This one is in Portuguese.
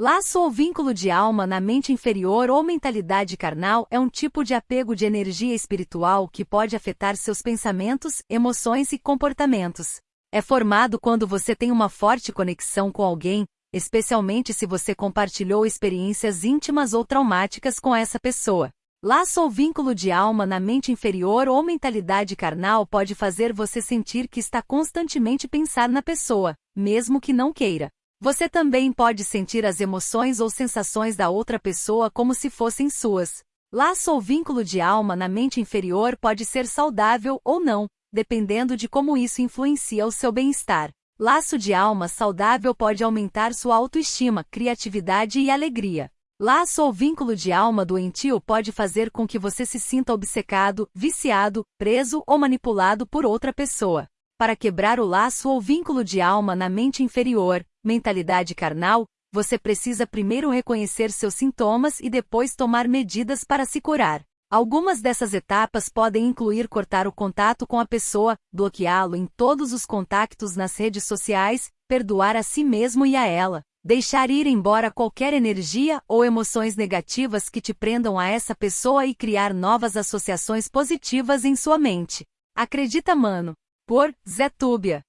Laço ou vínculo de alma na mente inferior ou mentalidade carnal é um tipo de apego de energia espiritual que pode afetar seus pensamentos, emoções e comportamentos. É formado quando você tem uma forte conexão com alguém, especialmente se você compartilhou experiências íntimas ou traumáticas com essa pessoa. Laço ou vínculo de alma na mente inferior ou mentalidade carnal pode fazer você sentir que está constantemente pensar na pessoa, mesmo que não queira. Você também pode sentir as emoções ou sensações da outra pessoa como se fossem suas. Laço ou vínculo de alma na mente inferior pode ser saudável ou não, dependendo de como isso influencia o seu bem-estar. Laço de alma saudável pode aumentar sua autoestima, criatividade e alegria. Laço ou vínculo de alma doentio pode fazer com que você se sinta obcecado, viciado, preso ou manipulado por outra pessoa. Para quebrar o laço ou vínculo de alma na mente inferior, mentalidade carnal, você precisa primeiro reconhecer seus sintomas e depois tomar medidas para se curar. Algumas dessas etapas podem incluir cortar o contato com a pessoa, bloqueá-lo em todos os contactos nas redes sociais, perdoar a si mesmo e a ela, deixar ir embora qualquer energia ou emoções negativas que te prendam a essa pessoa e criar novas associações positivas em sua mente. Acredita, mano. Por Zé Túbia.